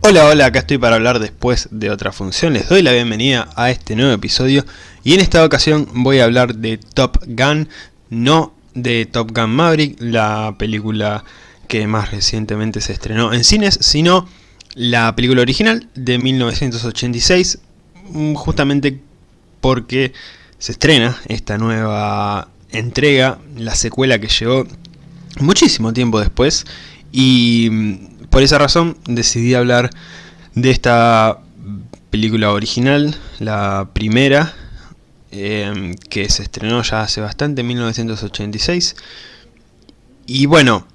Hola, hola, acá estoy para hablar después de otra función. Les doy la bienvenida a este nuevo episodio y en esta ocasión voy a hablar de Top Gun, no de Top Gun Maverick, la película que más recientemente se estrenó en cines, sino la película original de 1986, mm, justamente porque se estrena esta nueva entrega, la secuela que llegó muchísimo tiempo después y mm, por esa razón decidí hablar de esta película original, la primera, eh, que se estrenó ya hace bastante, en 1986. Y bueno,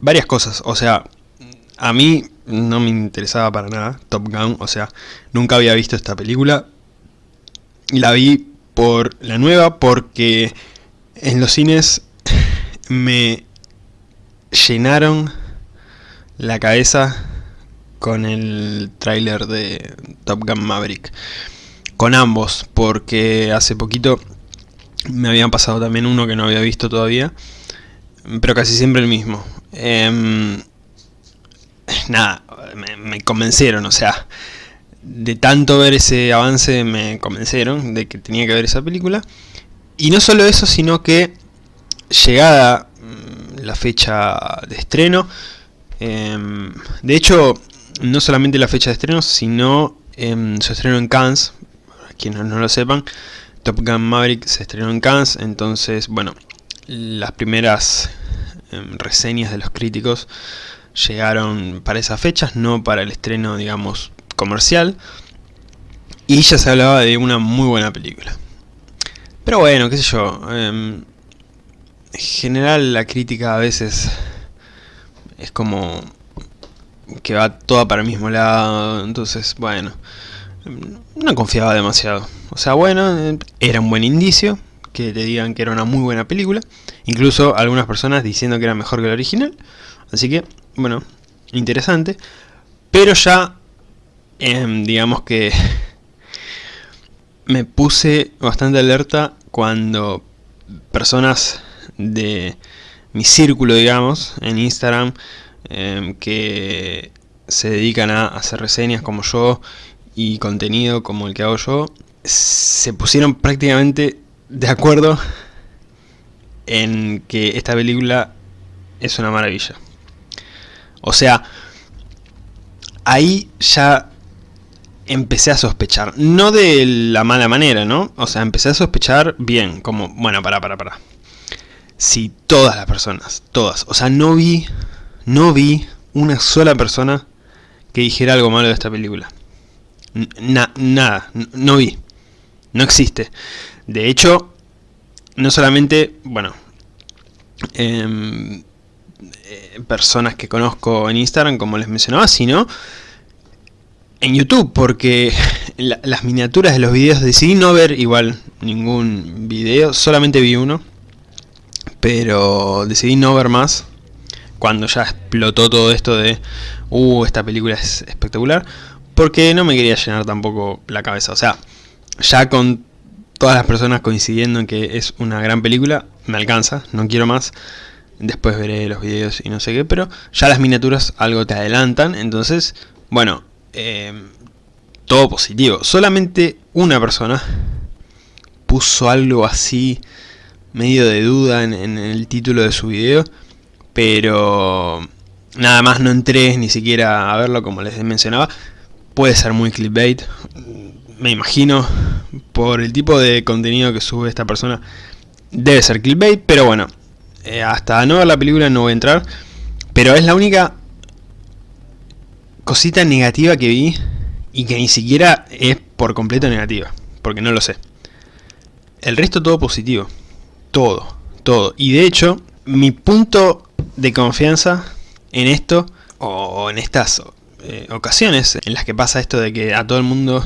varias cosas, o sea, a mí no me interesaba para nada Top Gun, o sea, nunca había visto esta película. La vi por la nueva porque en los cines me llenaron la cabeza con el tráiler de Top Gun Maverick. Con ambos, porque hace poquito me habían pasado también uno que no había visto todavía, pero casi siempre el mismo. Em, nada, me, me, convencieron, o sea, de tanto ver ese avance me convencieron de que tenía que ver esa película. Y no solo eso, sino que llegada mm, la fecha de estreno, eh, de hecho, no solamente la fecha de estreno, sino eh, su estreno en Cannes, quienes no lo sepan, Top Gun Maverick se estrenó en Cannes, entonces, bueno, las primeras eh, reseñas de los críticos llegaron para esas fechas, no para el estreno, digamos, comercial, y ya se hablaba de una muy buena película. Pero bueno, qué sé yo, en general la crítica a veces es como que va toda para el mismo lado, entonces bueno, no confiaba demasiado. O sea, bueno, era un buen indicio que te digan que era una muy buena película, incluso algunas personas diciendo que era mejor que la original, así que, bueno, interesante, pero ya, eh, digamos que me puse bastante alerta cuando personas de mi círculo, digamos, en Instagram, eh, que se dedican a hacer reseñas como yo y contenido como el que hago yo, se pusieron prácticamente de acuerdo en que esta película es una maravilla. O sea, ahí ya empecé a sospechar. No de la mala manera, ¿no? O sea, empecé a sospechar bien, como, bueno, para, para, para. Si todas las personas, todas, o sea, no vi, no vi una sola persona que dijera algo malo de esta película. nada, no vi. No existe. De hecho, no solamente, bueno, em, eh, personas que conozco en Instagram, como les mencionaba, sino en YouTube, porque la, las miniaturas de los videos decidí no ver igual ningún video, solamente vi uno, pero decidí no ver más cuando ya explotó todo esto de uh, esta película es espectacular porque no me quería llenar tampoco la cabeza, o sea, ya con todas las personas coincidiendo en que es una gran película, me alcanza, no quiero más, después veré los videos y no sé qué, pero ya las miniaturas algo te adelantan, entonces, bueno, eh, todo positivo, solamente una persona puso algo así medio de duda en, el título de su video, pero nada más no entré ni siquiera a verlo como les mencionaba. Puede ser muy clickbait, me imagino, por el tipo de contenido que sube esta persona, debe ser clickbait, pero bueno, eh, hasta no ver la película no voy a entrar, pero es la única cosita negativa que vi y que ni siquiera es por completo negativa, porque no lo sé. El resto todo positivo. Todo, todo. Y de hecho, mi punto de confianza en esto, o en estas eh, ocasiones en las que pasa esto de que a todo el mundo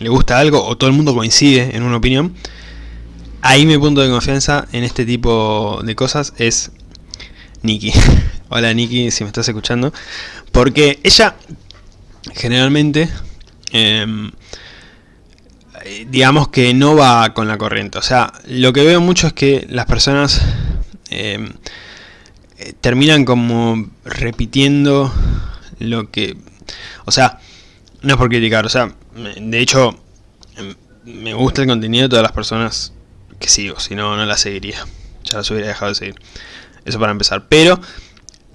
le gusta algo, o todo el mundo coincide en una opinión, ahí mi punto de confianza en este tipo de cosas es Nikki. Hola Nikki, si me estás escuchando. Porque ella, generalmente, eh, digamos que no va con la corriente. O sea, lo que veo mucho es que las personas eh, terminan como repitiendo lo que... O sea, no es por criticar, o sea, de hecho, em, me gusta el contenido de todas las personas que sigo, si no, no la seguiría. Ya las hubiera dejado de seguir. Eso para empezar. Pero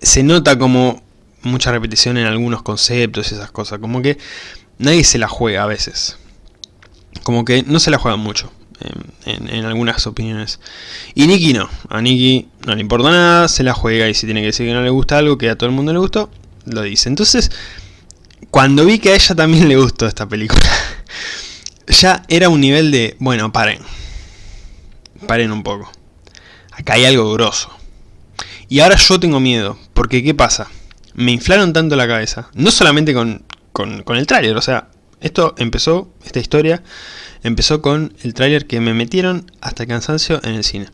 se nota como mucha repetición en algunos conceptos y esas cosas. Como que nadie se la juega a veces. Como que no se la juega mucho. En, algunas opiniones. Y Nikki no. A Nikki no le importa nada, se la juega y si tiene que decir que no le gusta algo que a todo el mundo le gustó, lo dice. Entonces, cuando vi que a ella también le gustó esta película, ya era un nivel de, bueno, paren. Paren un poco. Acá hay algo grosso. Y ahora yo tengo miedo, porque ¿qué pasa? Me inflaron tanto la cabeza, no solamente con, con, el tráiler, o sea, esto empezó, esta historia, empezó con el tráiler que me metieron hasta el cansancio en el cine.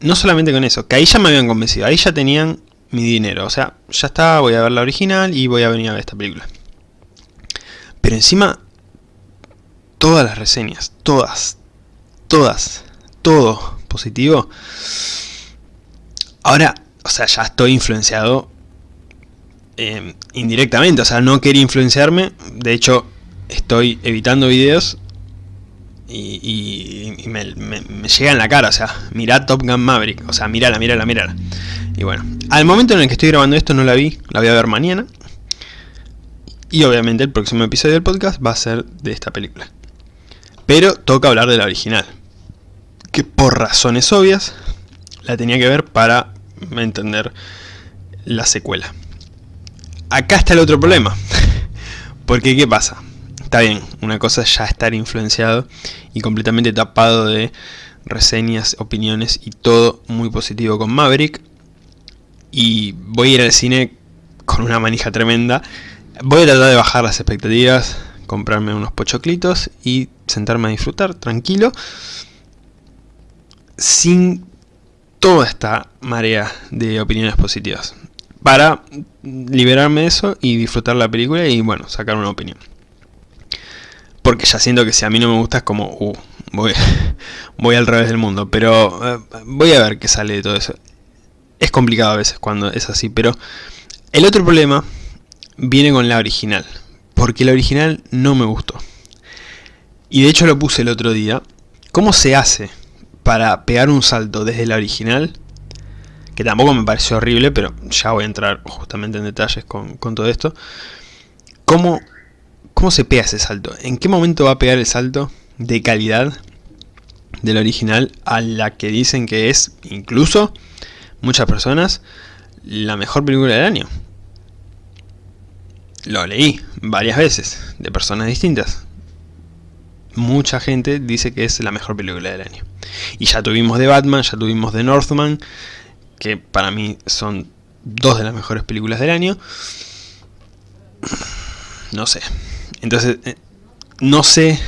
No solamente con eso, que ahí ya me habían convencido, ahí ya tenían mi dinero, o sea, ya está, voy a ver la original y voy a venir a ver esta película. Pero encima, todas las reseñas, todas, todas, todo positivo, Ahora, o sea, ya estoy influenciado eh, indirectamente, o sea, no quería influenciarme, de hecho, estoy evitando videos y, me, llega en la cara, o sea, mirá Top Gun Maverick, o sea, mirala, mirala, mirala. Y bueno, al momento en el que estoy grabando esto no la vi, la voy a ver mañana. Y obviamente el próximo episodio del podcast va a ser de esta película. Pero toca hablar de la original. Que por razones obvias la tenía que ver para entender la secuela. Acá está el otro problema. Porque ¿qué pasa? Está bien, una cosa es ya estar influenciado y completamente tapado de reseñas, opiniones y todo muy positivo con Maverick. Y voy a ir al cine con una manija tremenda. Voy a tratar de bajar las expectativas, comprarme unos pochoclitos y sentarme a disfrutar tranquilo. Sin toda esta marea de opiniones positivas. Para liberarme de eso y disfrutar la película y bueno, sacar una opinión. Porque ya siento que si a mí no me gusta es como, uh, voy, voy al revés del mundo. Pero eh, voy a ver qué sale de todo eso. Es complicado a veces cuando es así, pero el otro problema viene con la original. Porque la original no me gustó. Y de hecho lo puse el otro día. ¿Cómo se hace para pegar un salto desde la original, que tampoco me pareció horrible, pero ya voy a entrar justamente en detalles con, todo esto, ¿cómo, ¿cómo se pega ese salto? ¿En qué momento va a pegar el salto de calidad de la original a la que dicen que es, incluso, muchas personas, la mejor película del año? Lo leí varias veces, de personas distintas. Mucha gente dice que es la mejor película del año. Y ya tuvimos de Batman, ya tuvimos de Northman, que para mí son dos de las mejores películas del año. No sé. Entonces, eh, no sé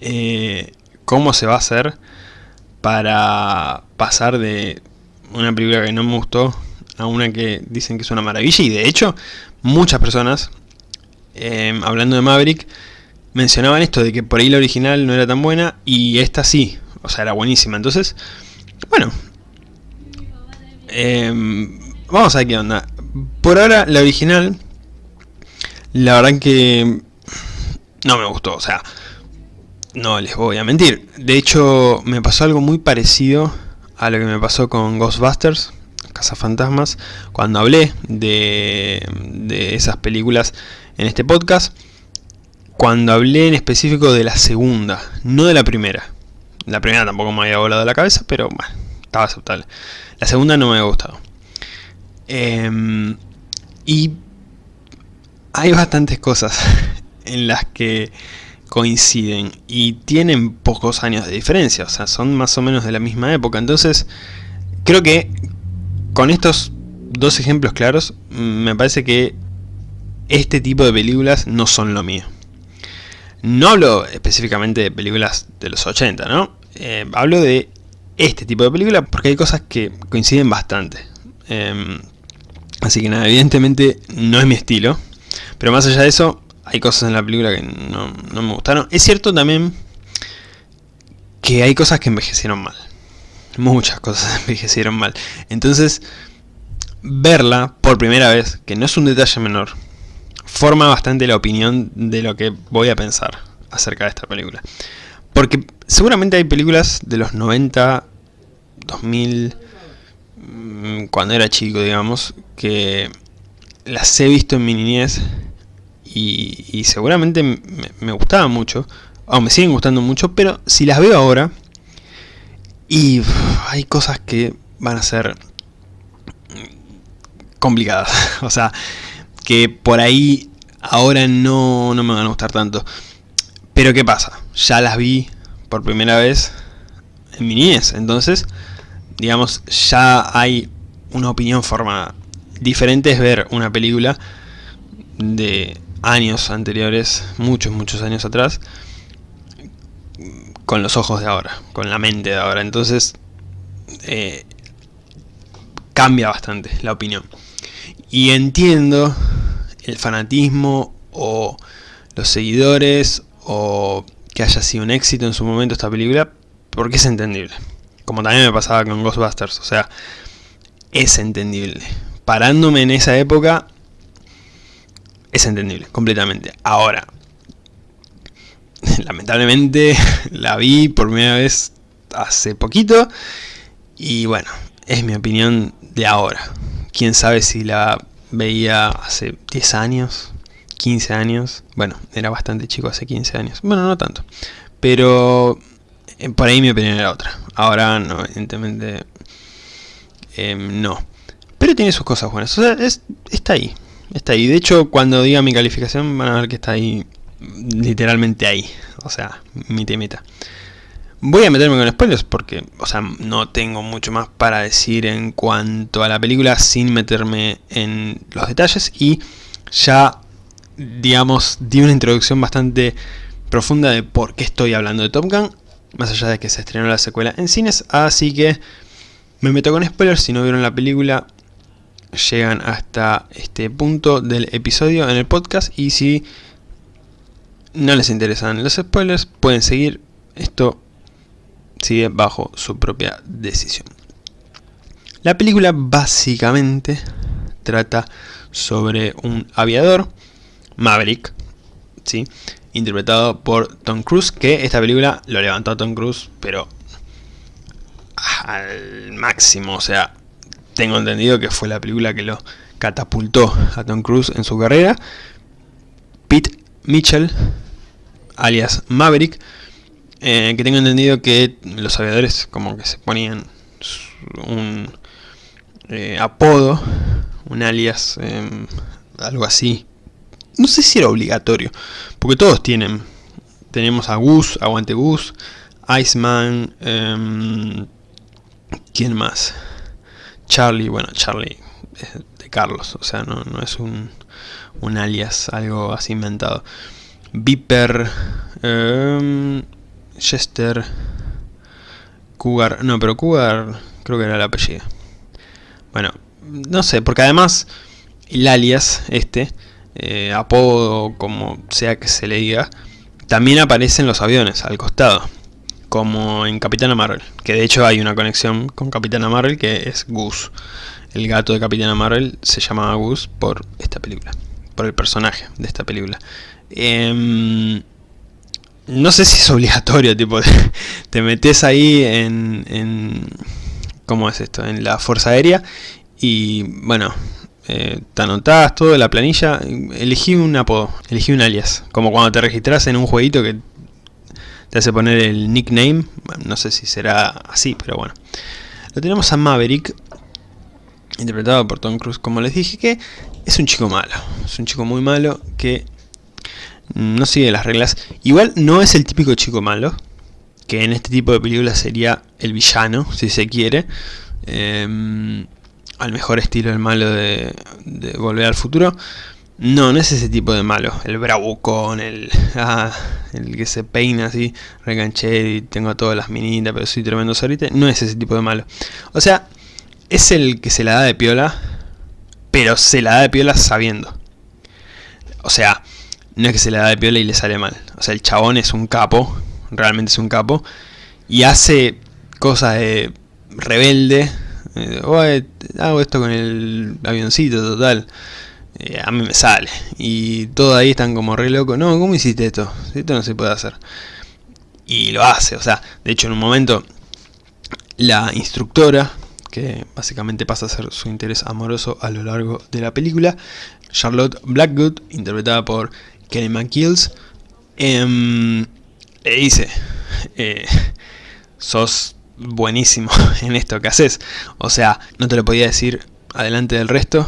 eh, cómo se va a hacer para pasar de una película que no me gustó a una que dicen que es una maravilla. Y de hecho, muchas personas, eh, hablando de Maverick, mencionaban esto de que por ahí la original no era tan buena y esta sí o sea, era buenísima. Entonces, bueno, em, vamos a ver qué onda. Por ahora, la original, la verdad que no me gustó, o sea, no les voy a mentir. De hecho, me pasó algo muy parecido a lo que me pasó con Ghostbusters, Fantasmas, cuando hablé de, de esas películas en este podcast. Cuando hablé en específico de la segunda, no de la primera. La primera tampoco me había volado la cabeza, pero bueno, estaba aceptable. La segunda no me había gustado. Em, y hay bastantes cosas en las que coinciden y tienen pocos años de diferencia, o sea, son más o menos de la misma época. Entonces, creo que con estos dos ejemplos claros, me parece que este tipo de películas no son lo mío. No hablo específicamente de películas de los 80, ¿no? Eh, hablo de este tipo de película porque hay cosas que coinciden bastante. Em, así que nada, evidentemente no es mi estilo. Pero más allá de eso, hay cosas en la película que no, no me gustaron. Es cierto también que hay cosas que envejecieron mal. Muchas cosas envejecieron mal. Entonces, verla por primera vez, que no es un detalle menor, forma bastante la opinión de lo que voy a pensar acerca de esta película. Porque seguramente hay películas de los 90, 2000, mm, cuando era chico, digamos, que las he visto en mi niñez y, seguramente me, gustaban mucho, o me siguen gustando mucho, pero si las veo ahora, y hay cosas que van a ser complicadas, o sea, que por ahí ahora no, no me van a gustar tanto. Pero ¿qué pasa? Ya las vi por primera vez en mi niñez, entonces, digamos, ya hay una opinión formada. Diferente es ver una película de años anteriores, muchos, muchos años atrás, con los ojos de ahora, con la mente de ahora. Entonces, eh, cambia bastante la opinión. Y entiendo el fanatismo o los seguidores o que haya sido un éxito en su momento esta película, porque es entendible. Como también me pasaba con Ghostbusters, o sea, es entendible. Parándome en esa época, es entendible, completamente. Ahora, lamentablemente la vi por primera vez hace poquito y bueno, es mi opinión de ahora. Quién sabe si la veía hace 10 años, 15 años. Bueno, era bastante chico hace 15 años. Bueno, no tanto. Pero eh, por ahí mi opinión era otra. Ahora no, evidentemente em, no. Pero tiene sus cosas buenas. O sea, está ahí. Está ahí. De hecho, cuando diga mi calificación van a ver que está ahí literalmente ahí. O sea, mi temita. Voy a meterme con spoilers porque, o sea, no tengo mucho más para decir en cuanto a la película sin meterme en los detalles y ya, digamos, di una introducción bastante profunda de por qué estoy hablando de Top Gun, más allá de que se estrenó la secuela en cines, así que me meto con spoilers, si no vieron la película llegan hasta este punto del episodio en el podcast y si no les interesan los spoilers, pueden seguir. Esto sigue bajo su propia decisión. La película básicamente trata sobre un aviador, Maverick, ¿sí? interpretado por Tom Cruise, que esta película lo levantó a Tom Cruise, pero al máximo, o sea, tengo entendido que fue la película que lo catapultó a Tom Cruise en su carrera. Pete Mitchell, alias Maverick, eh, que tengo entendido que los aviadores como que se ponían un eh, apodo, un alias, em, algo así. No sé si era obligatorio, porque todos tienen. Tenemos a Gus, Aguante Gus, Iceman, eh, ¿quién más? Charlie, bueno, Charlie de Carlos, o sea, no, no es un, un alias, algo así inventado. Viper, Chester, Cougar, no, pero Cougar creo que era el apellido. Bueno, no sé, porque además el alias, este, eh, apodo, como sea que se le diga, también aparece en los aviones, al costado, como en Capitana Marvel, que de hecho hay una conexión con Capitana Marvel que es Goose. El gato de Capitana Marvel se llamaba Goose por esta película, por el personaje de esta película. Em, no sé si es obligatorio, tipo, te metes ahí en, en, ¿cómo es esto? En la Fuerza Aérea y, bueno, eh, te anotás todo la planilla, elegí un apodo, elegí un alias, como cuando te registras en un jueguito que te hace poner el nickname, no sé si será así, pero bueno. Lo tenemos a Maverick, interpretado por Tom Cruise, como les dije, que es un chico malo, es un chico muy malo que no sigue las reglas. Igual no es el típico chico malo, que en este tipo de películas sería el villano, si se quiere. Em, al mejor estilo del malo de, Volver al Futuro. No, no es ese tipo de malo. El bravucón, el, ah, el que se peina así, reganché y tengo todas las minitas, pero soy tremendo sorite. No es ese tipo de malo. O sea, es el que se la da de piola, pero se la da de piola sabiendo. O sea, no es que se le da de piola y le sale mal. O sea, el chabón es un capo, realmente es un capo, y hace cosas de rebelde, Hago esto con el avioncito, total. Eh, a mí me sale. Y todos ahí están como re locos. No, ¿cómo hiciste esto? Esto no se puede hacer. Y lo hace, o sea, de hecho en un momento la instructora, que básicamente pasa a ser su interés amoroso a lo largo de la película, Charlotte Blackwood, interpretada por Kelly McKills, eh, le dice, eh, sos buenísimo en esto que haces. O sea, no te lo podía decir adelante del resto,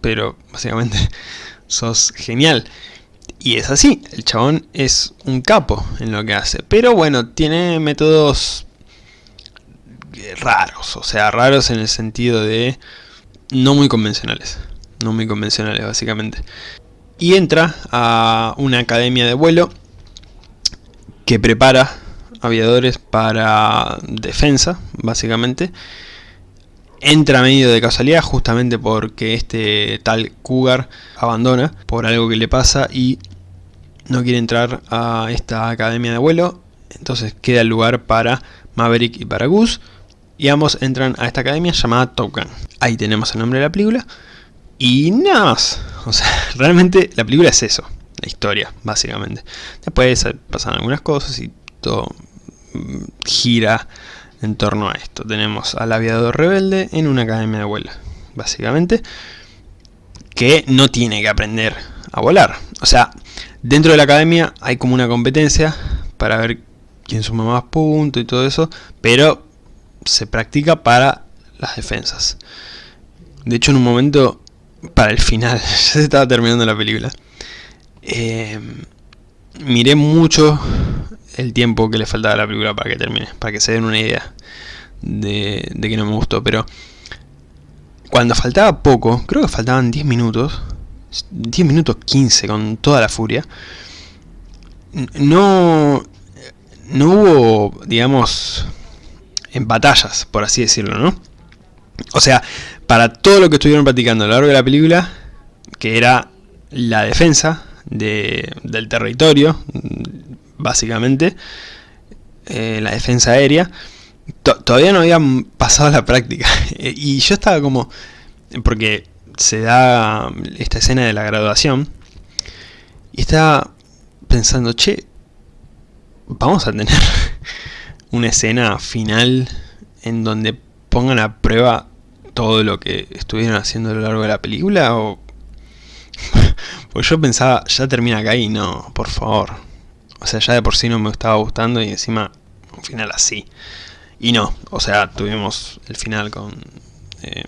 pero básicamente sos genial. Y es así, el chabón es un capo en lo que hace. Pero bueno, tiene métodos raros, o sea, raros en el sentido de no muy convencionales. No muy convencionales, básicamente. Y entra a una academia de vuelo que prepara aviadores para defensa, básicamente. Entra medio de casualidad justamente porque este tal Cougar abandona por algo que le pasa y no quiere entrar a esta academia de vuelo. Entonces queda el lugar para Maverick y para Goose. Y ambos entran a esta academia llamada Top Gun. Ahí tenemos el nombre de la película. Y nada más. O sea, realmente la película es eso. La historia, básicamente. Después pasan algunas cosas y todo gira en torno a esto. Tenemos al aviador rebelde en una academia de vuelo, básicamente. Que no tiene que aprender a volar. O sea, dentro de la academia hay como una competencia para ver quién suma más puntos y todo eso. Pero se practica para las defensas. De hecho, en un momento, para el final, ya se estaba terminando la película. Eh, miré mucho el tiempo que le faltaba a la película para que termine, para que se den una idea de, de que no me gustó, pero cuando faltaba poco, creo que faltaban 10 minutos, 10 minutos 15 con toda la furia, no, no hubo, digamos, en batallas, por así decirlo, ¿no? O sea, para todo lo que estuvieron practicando a lo largo de la película, que era la defensa de, del territorio, básicamente, eh, la defensa aérea, todavía no habían pasado la práctica. y yo estaba como, porque se da esta escena de la graduación, y estaba pensando, che, vamos a tener una escena final en donde pongan a prueba todo lo que estuvieron haciendo a lo largo de la película o pues yo pensaba ya termina acá y no por favor o sea ya de por sí no me estaba gustando y encima un final así y no o sea tuvimos el final con eh,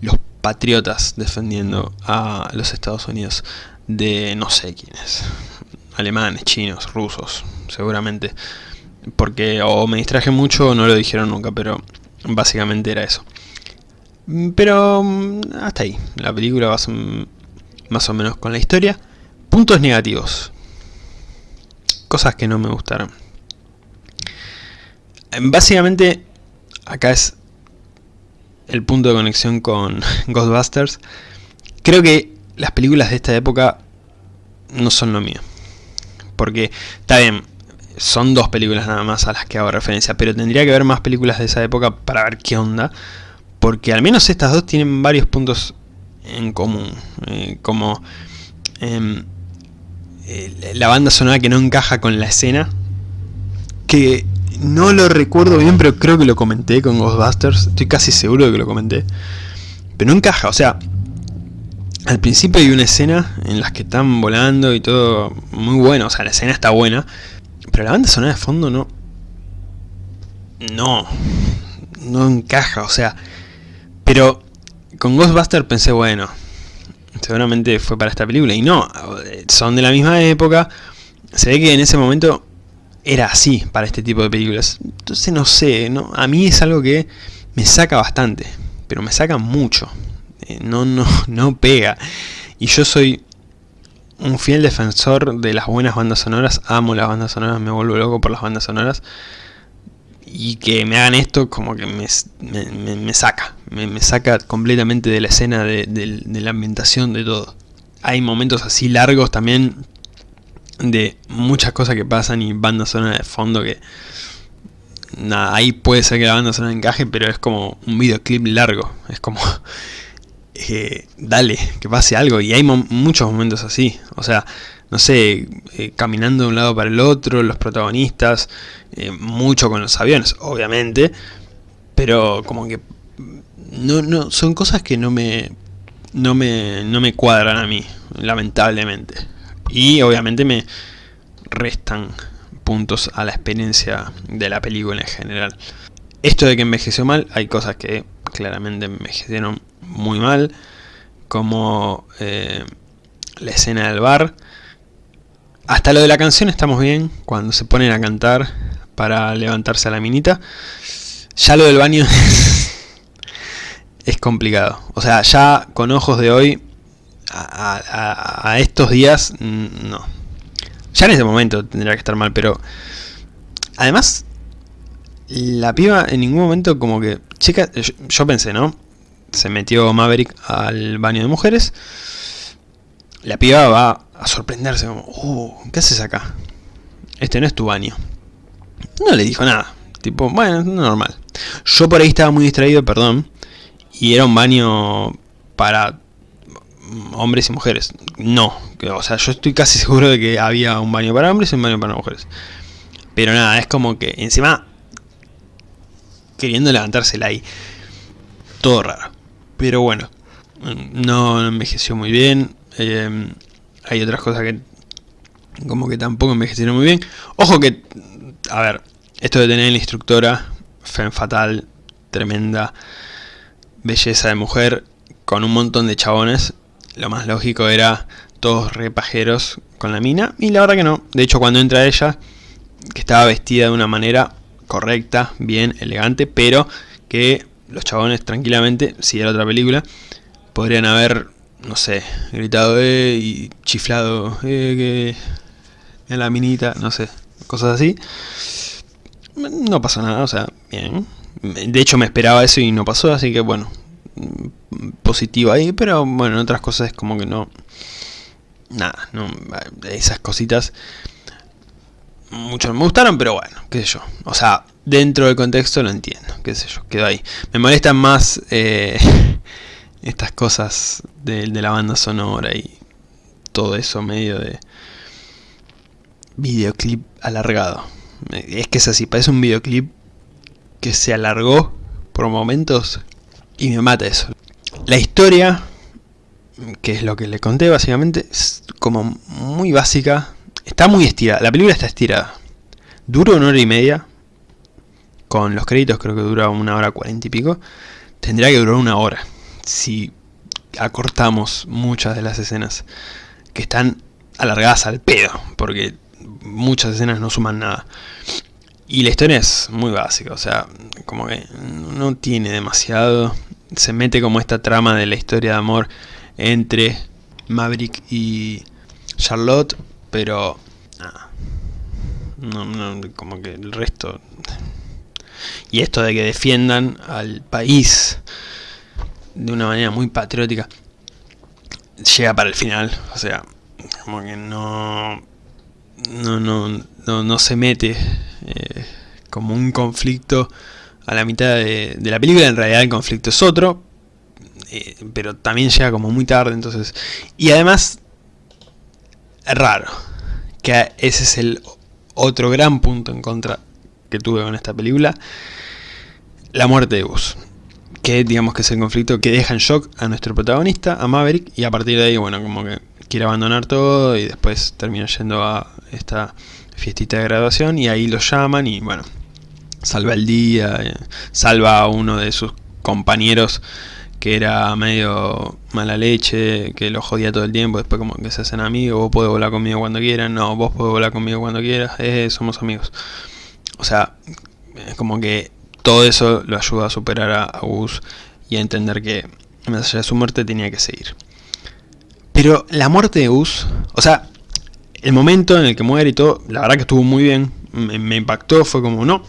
los patriotas defendiendo a los Estados Unidos de no sé quiénes alemanes chinos rusos seguramente porque o me distraje mucho o no lo dijeron nunca, pero básicamente era eso. Pero mm, hasta ahí, la película va más o menos con la historia. Puntos negativos. Cosas que no me gustaron. Básicamente, acá es el punto de conexión con Ghostbusters. Creo que las películas de esta época no son lo mío. Porque, está bien, son dos películas nada más a las que hago referencia, pero tendría que ver más películas de esa época para ver qué onda, porque al menos estas dos tienen varios puntos en común, eh, como em, la banda sonora que no encaja con la escena, que no lo recuerdo bien, pero creo que lo comenté con Ghostbusters, estoy casi seguro de que lo comenté, pero no encaja, o sea, al principio hay una escena en las que están volando y todo muy bueno, o sea, la escena está buena, pero la banda sonora de fondo no... No. No encaja, o sea... Pero con Ghostbuster pensé, bueno, seguramente fue para esta película. Y no, son de la misma época. Se ve que en ese momento era así para este tipo de películas. Entonces no sé, no, a mí es algo que me saca bastante. Pero me saca mucho. Eh, no, no, no pega. Y yo soy un fiel defensor de las buenas bandas sonoras, amo las bandas sonoras, me vuelvo loco por las bandas sonoras. Y que me hagan esto como que me, saca, me, saca completamente de la escena, de, la ambientación, de todo. Hay momentos así largos también de muchas cosas que pasan y bandas sonoras de fondo que nada, ahí puede ser que la banda sonora encaje, pero es como un videoclip largo. Es como, eh, dale, que pase algo. Y hay muchos momentos así. O sea, no sé, eh, caminando de un lado para el otro, los protagonistas, eh, mucho con los aviones, obviamente. Pero como que no, no, son cosas que no me, no me, no me cuadran a mí, lamentablemente. Y obviamente me restan puntos a la experiencia de la película en general. Esto de que envejeció mal, hay cosas que claramente envejecieron muy mal, como eh, la escena del bar. Hasta lo de la canción estamos bien, cuando se ponen a cantar para levantarse a la minita. Ya lo del baño es complicado. O sea, ya con ojos de hoy, a, estos días, no. Ya en ese momento tendría que estar mal, pero... Además, la piba en ningún momento como que... Chica, yo, pensé, ¿no? Se metió Maverick al baño de mujeres. La piba va a sorprenderse como... Uh, ¿qué haces acá? Este no es tu baño. No le dijo nada. Tipo, bueno, normal. Yo por ahí estaba muy distraído, perdón. Y era un baño para hombres y mujeres. No, o sea, yo estoy casi seguro de que había un baño para hombres y un baño para mujeres. Pero nada, es como que encima queriendo levantársela ahí. Todo raro. Pero bueno, no envejeció muy bien. Em, hay otras cosas que como que tampoco envejecieron muy bien. Ojo que, a ver, esto de tener la instructora, Femme Fatal, tremenda belleza de mujer, con un montón de chabones, lo más lógico era todos repajeros con la mina, y la verdad que no. De hecho, cuando entra ella, que estaba vestida de una manera correcta, bien, elegante, pero que los chabones tranquilamente, si era otra película, podrían haber, no sé, gritado eh, y chiflado eh, que en la minita, no sé, cosas así. No pasó nada, o sea, bien. De hecho me esperaba eso y no pasó, así que bueno, positivo ahí, pero bueno, en otras cosas es como que no... Nada, no, esas cositas muchos me gustaron, pero bueno, qué sé yo. O sea, dentro del contexto lo entiendo, qué sé yo, quedó ahí. Me molestan más eh, estas cosas de, la banda sonora y todo eso medio de videoclip alargado. Es que es así, parece un videoclip que se alargó por momentos y me mata eso. La historia, que es lo que le conté básicamente, es como muy básica. Está muy estirada, la película está estirada. Dura una hora y media. Con los créditos creo que dura una hora cuarenta y pico. Tendría que durar una hora. Si acortamos muchas de las escenas que están alargadas al pedo. Porque muchas escenas no suman nada. Y la historia es muy básica, o sea, como que no tiene demasiado. Se mete como esta trama de la historia de amor entre Maverick y Charlotte, pero no, no, como que el resto... Y esto de que defiendan al país de una manera muy patriótica, llega para el final, o sea, como que no... No, no, no, no se mete eh, como un conflicto a la mitad de, la película, en realidad el conflicto es otro, eh, pero también llega como muy tarde, entonces... Y además, raro, que ese es el otro gran punto en contra que tuve con esta película, la muerte de Gus. Que digamos que es el conflicto que deja en shock a nuestro protagonista, a Maverick, y a partir de ahí, bueno, como que quiere abandonar todo y después termina yendo a esta fiestita de graduación y ahí lo llaman y bueno, salva el día, eh, salva a uno de sus compañeros que era medio mala leche, que lo jodía todo el tiempo, después como que se hacen amigos, vos podés volar conmigo cuando quieras, no, vos podés volar conmigo cuando quieras, eh, somos amigos. O sea, es como que todo eso lo ayuda a superar a, Gus y a entender que más allá de su muerte tenía que seguir. Pero la muerte de Gus, o sea, el momento en el que muere y todo, la verdad que estuvo muy bien, me, impactó, fue como, no.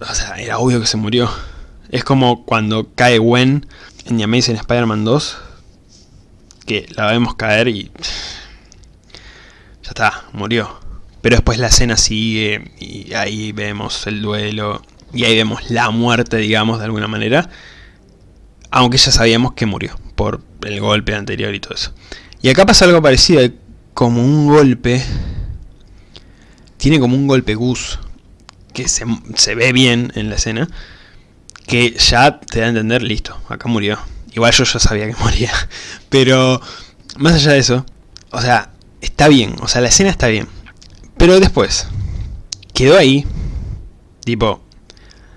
O sea, era obvio que se murió. Es como cuando cae Gwen en The Amazing Spider-Man 2, que la vemos caer y... Ya está, murió. pero después la escena sigue y ahí vemos el duelo y ahí vemos la muerte, digamos, de alguna manera. Aunque ya sabíamos que murió por el golpe anterior y todo eso. Y acá pasa algo parecido, como un golpe, tiene como un golpe Gus, que se, se ve bien en la escena, que ya te da a entender, listo, acá murió. Igual yo ya sabía que moría, pero más allá de eso, o sea, está bien, o sea, la escena está bien. Pero después, quedó ahí, tipo,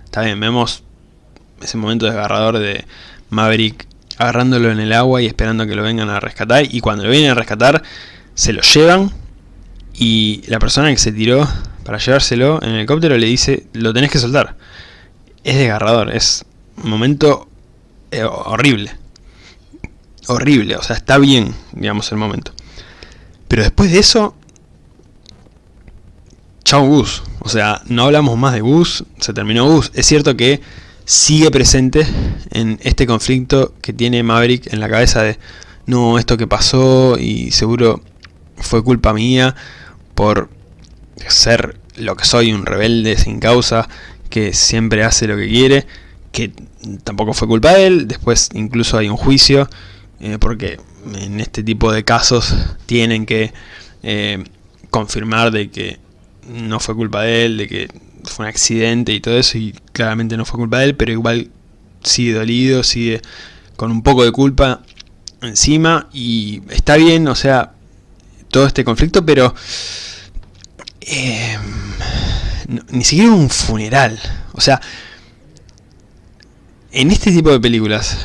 está bien, vemos ese momento desgarrador de Maverick agarrándolo en el agua y esperando que lo vengan a rescatar. Y cuando lo vienen a rescatar, se lo llevan. Y la persona que se tiró para llevárselo en el helicóptero le dice, lo tenés que soltar. Es desgarrador, es un momento eh, horrible. Horrible, o sea, está bien, digamos, el momento. Pero después de eso... Chao Gus. O sea, no hablamos más de Gus, se terminó Gus. Es cierto que sigue presente en este conflicto que tiene Maverick en la cabeza de no, esto que pasó y seguro fue culpa mía por ser lo que soy, un rebelde sin causa que siempre hace lo que quiere, que tampoco fue culpa de él, después incluso hay un juicio, eh, porque en este tipo de casos tienen que eh, confirmar de que no fue culpa de él, de que fue un accidente y todo eso, y claramente no fue culpa de él, pero igual sigue dolido, sigue con un poco de culpa encima, y está bien, o sea, todo este conflicto, pero eh, ni siquiera un funeral, o sea, en este tipo de películas,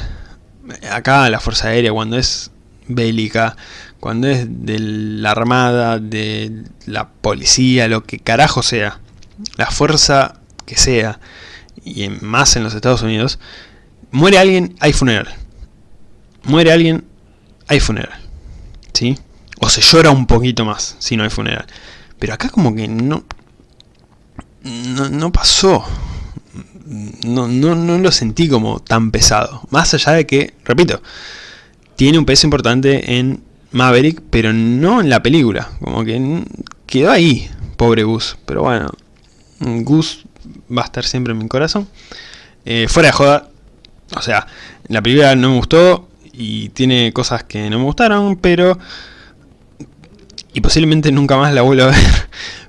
acá la Fuerza Aérea, cuando es bélica, cuando es de la armada, de la policía, lo que carajo sea, la fuerza que sea, y más en los Estados Unidos, muere alguien, hay funeral. Muere alguien, hay funeral. ¿Sí? O se llora un poquito más si no hay funeral. Pero acá como que no... No, pasó. No, no, no lo sentí como tan pesado. Más allá de que, repito, tiene un peso importante en Maverick, pero no en la película. Como que quedó ahí, pobre Gus. Pero bueno, Gus va a estar siempre en mi corazón. Eh, fuera de joda, o sea, la película no me gustó y tiene cosas que no me gustaron, pero... Y posiblemente nunca más la vuelva a ver.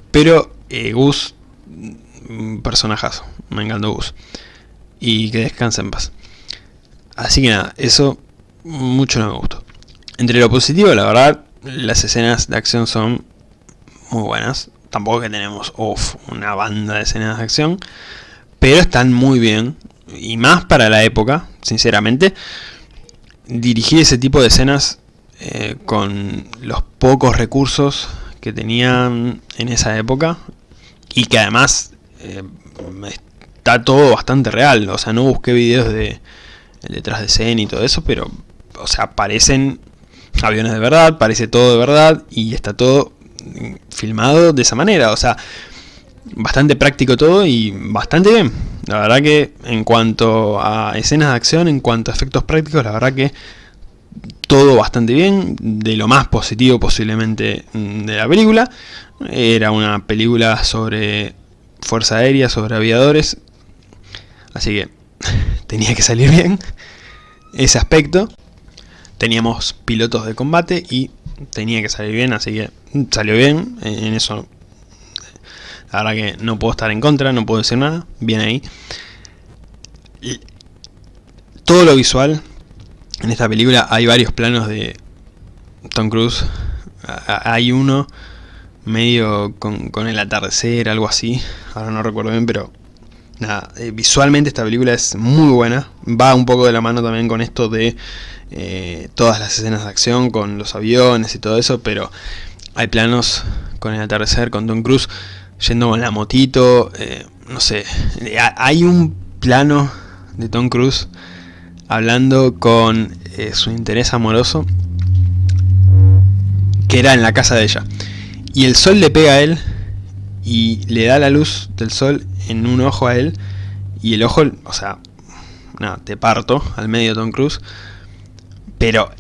Pero eh, Gus, personajazo. Me encantó Gus. Y que descanse en paz. Así que nada, eso mucho no me gustó. Entre lo positivo, la verdad, las escenas de acción son muy buenas. Tampoco que tenemos una banda de escenas de acción, pero están muy bien, y más para la época, sinceramente, dirigir ese tipo de escenas eh, con los pocos recursos que tenían en esa época, y que además eh, está todo bastante real, o sea, no busqué videos de detrás de escena y todo eso, pero, o sea, parecen aviones de verdad, parece todo de verdad, y está todo filmado de esa manera, o sea, bastante práctico todo y bastante bien. La verdad que en cuanto a escenas de acción, en cuanto a efectos prácticos, la verdad que todo bastante bien, de lo más positivo posiblemente de la película. Era una película sobre fuerza aérea, sobre aviadores, así que tenía que salir bien ese aspecto. Teníamos pilotos de combate y tenía que salir bien, así que salió bien, en eso la verdad que no puedo estar en contra, no puedo decir nada, bien ahí. Todo lo visual, en esta película hay varios planos de Tom Cruise, hay uno medio con, con el atardecer, algo así, ahora no recuerdo bien, pero nada, eh, visualmente esta película es muy buena, va un poco de la mano también con esto de eh, todas las escenas de acción, con los aviones y todo eso, pero hay planos con el atardecer, con Tom Cruise yendo con la motito, eh, no sé, hay un plano de Tom Cruise hablando con su interés amoroso que era en la casa de ella. Y el sol le pega a él y le da la luz del sol en un ojo a él y el ojo, o sea, te parto al medio Tom Cruise, pero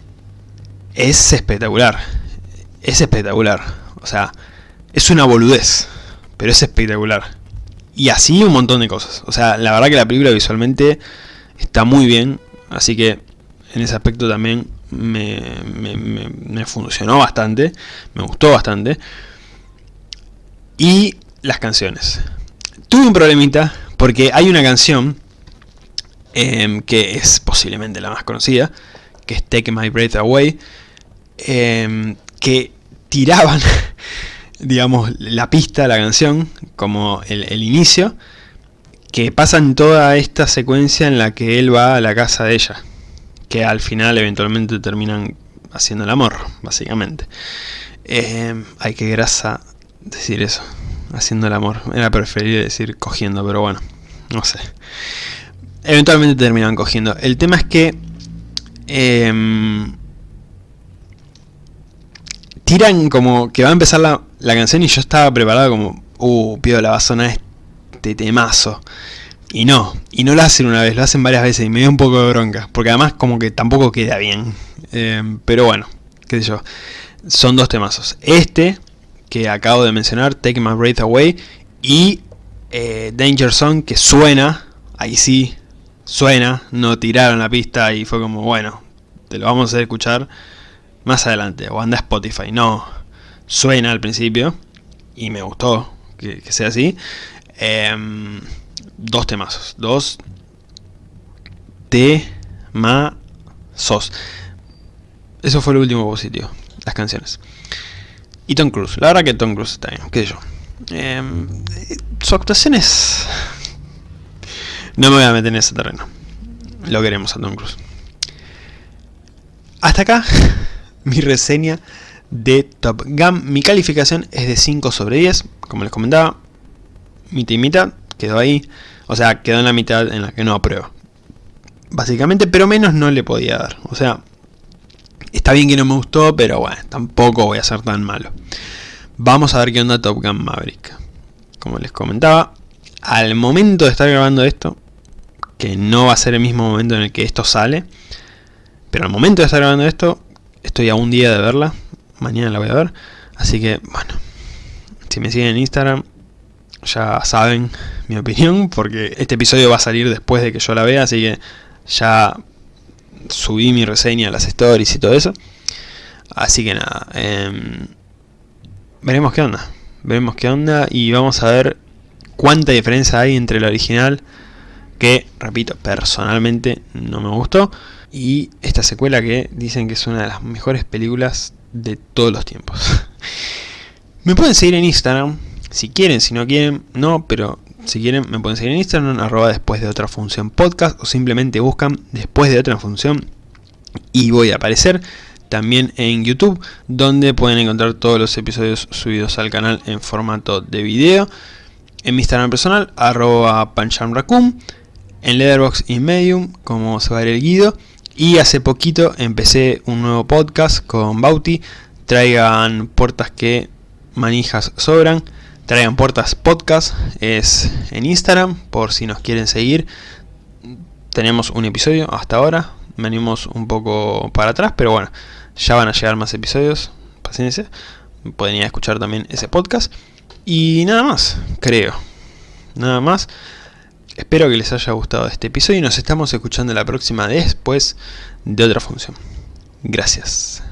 es espectacular, es espectacular, o sea, es una boludez, pero es espectacular. Y así un montón de cosas. O sea, la verdad que la película visualmente está muy bien, así que en ese aspecto también me, me funcionó bastante, me gustó bastante. Y las canciones. Tuve un problemita porque hay una canción Em, que es posiblemente la más conocida, que es Take My Breath Away, em, que tiraban, digamos, la pista, la canción, como el, inicio, que pasan toda esta secuencia en la que él va a la casa de ella, que al final eventualmente terminan haciendo el amor, básicamente. Eh, ay, qué grasa decir eso, haciendo el amor. Era preferible decir cogiendo, pero bueno, no sé. Eventualmente terminan cogiendo. El tema es que... Em, tiran como que va a empezar la, canción y yo estaba preparado como... Uh, la va a este temazo. Y no, y no lo hacen una vez, lo hacen varias veces y me dio un poco de bronca. Porque además como que tampoco queda bien. Em, pero bueno, qué sé yo. Son dos temazos. Este, que acabo de mencionar, Take My Breath Away. Y eh, Danger Zone, que suena, ahí sí, suena, no tiraron la pista y fue como, bueno, te lo vamos a escuchar más adelante, o anda Spotify. No, suena al principio y me gustó que, sea así. Em, dos temazos, dos temazos. Eso fue lo último positivo, las canciones. Y Tom Cruise, la verdad que Tom Cruise está bien, qué sé yo. Em, su actuación es no me voy a meter en ese terreno. Lo queremos a Tom Cruise. Hasta acá mi reseña de Top Gun. Mi calificación es de 5 sobre 10. Como les comentaba, mitad y mitad. Quedó ahí. O sea, quedó en la mitad en la que no apruebo. Básicamente, pero menos no le podía dar. O sea, está bien que no me gustó, pero bueno, tampoco voy a ser tan malo. Vamos a ver qué onda Top Gun Maverick. Como les comentaba, al momento de estar grabando esto, que no va a ser el mismo momento en el que esto sale. Pero al momento de estar grabando esto, estoy a un día de verla. Mañana la voy a ver. Así que, bueno, si me siguen en Instagram, ya saben mi opinión, porque este episodio va a salir después de que yo la vea, así que ya subí mi reseña las stories y todo eso. Así que nada, em, veremos qué onda. Veremos qué onda y vamos a ver cuánta diferencia hay entre la original que, repito, personalmente no me gustó. Y esta secuela que dicen que es una de las mejores películas de todos los tiempos. me pueden seguir en Instagram, si quieren, si no quieren, no, pero si quieren me pueden seguir en Instagram, arroba después de otra función podcast, o simplemente buscan después de otra función y voy a aparecer. También en YouTube, donde pueden encontrar todos los episodios subidos al canal en formato de video. En mi Instagram personal, arroba panchamracum en Letterboxd y Medium, como se va a ver el Guido. Y hace poquito empecé un nuevo podcast con Bauti. Traigan puertas que manijas sobran. Traigan puertas podcast. Es en Instagram, por si nos quieren seguir. Tenemos un episodio hasta ahora. Venimos un poco para atrás, pero bueno, ya van a llegar más episodios. Paciencia. Pueden ir a escuchar también ese podcast. Y nada más, creo. Nada más. Espero que les haya gustado este episodio y nos estamos escuchando la próxima después de otra función. Gracias.